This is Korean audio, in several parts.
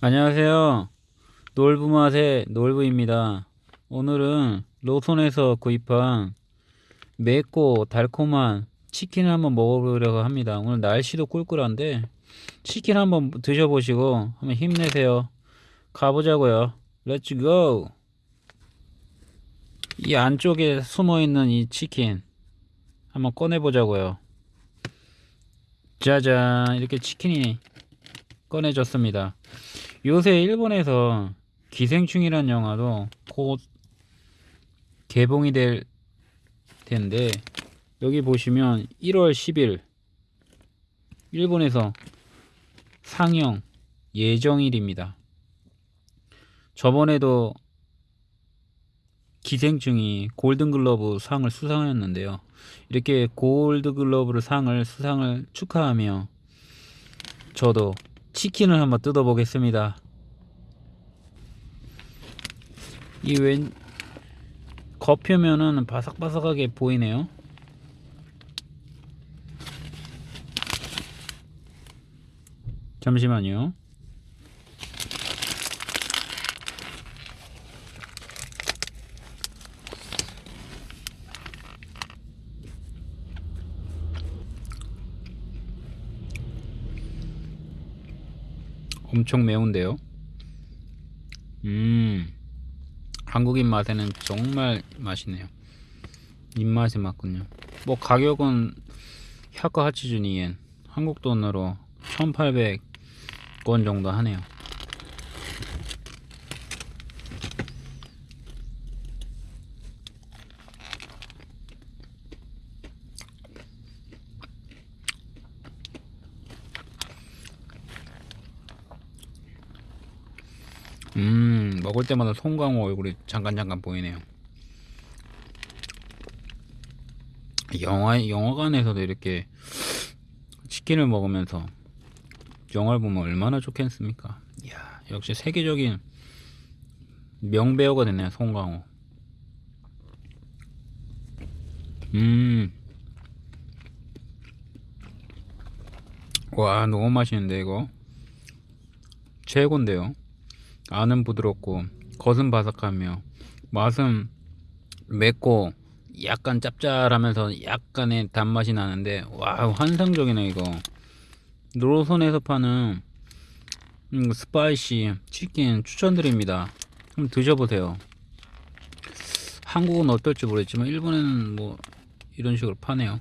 안녕하세요. 놀부맛의 놀부입니다. 오늘은 로손에서 구입한 맵고 달콤한 치킨을 한번 먹어보려고 합니다. 오늘 날씨도 꿀꿀한데 치킨 한번 드셔보시고 한번 힘내세요. 가보자고요. Let's go! 이 안쪽에 숨어있는 이 치킨 한번 꺼내보자고요. 짜잔 이렇게 치킨이 꺼내졌습니다. 요새 일본에서 기생충이란 영화도 곧 개봉이 될 텐데 여기 보시면 1월 10일 일본에서 상영 예정일입니다. 저번에도 기생충이 골든글러브 상을 수상했는데요. 이렇게 골드글러브 상을 수상을 축하하며 저도 치킨을 한번 뜯어 보겠습니다. 이왼 겉표면은 바삭바삭하게 보이네요. 잠시만요. 엄청 매운데요. 음, 한국인 맛에는 정말 맛있네요. 입맛에 맞군요. 뭐 가격은 샤카 하치주니엔 한국 돈으로 1,800원 정도 하네요. 음, 먹을 때마다 송강호 얼굴이 잠깐 잠깐 보이네요. 영화 영화관에서도 이렇게 치킨을 먹으면서 영화를 보면 얼마나 좋겠습니까? 이야, 역시 세계적인 명배우가 됐네요, 송강호. 음, 와, 너무 맛있는데 이거 최고인데요. 안은 부드럽고 겉은 바삭하며 맛은 맵고 약간 짭짤하면서 약간의 단맛이 나는데 와 환상적이네 이거. 로손에서 파는 음, spicy 치킨 추천드립니다. 한번 드셔보세요. 한국은 어떨지 모르겠지만 일본에는 뭐 이런 식으로 파네요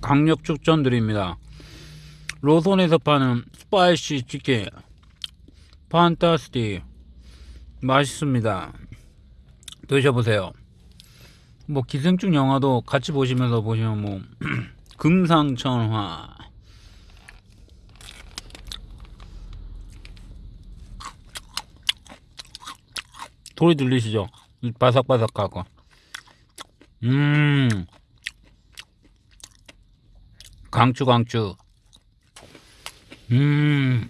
강력 추천드립니다. 로손에서 파는 spicy 치킨 fantastic 맛있습니다. 드셔보세요. 뭐 기생충 영화도 같이 보시면서 보시면 뭐 금상첨화 소리 들리시죠? 바삭바삭하고 음 강추 강추. 음.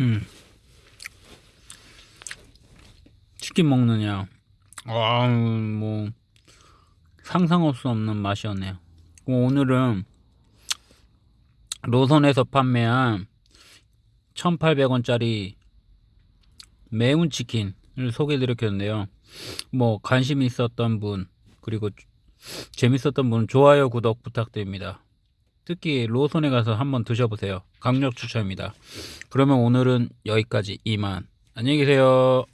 음. 치킨 먹느냐. 아 뭐 상상할 수 없는 맛이었네요. 오늘은 로선에서 판매한 1800원짜리 매운 치킨을 소개해 드렸겠는데요. 뭐 관심 있었던 분 그리고 재밌었던 분 좋아요 구독 부탁드립니다. 특히 로손에 가서 한번 드셔보세요. 강력 추천입니다. 그러면 오늘은 여기까지. 이만. 안녕히 계세요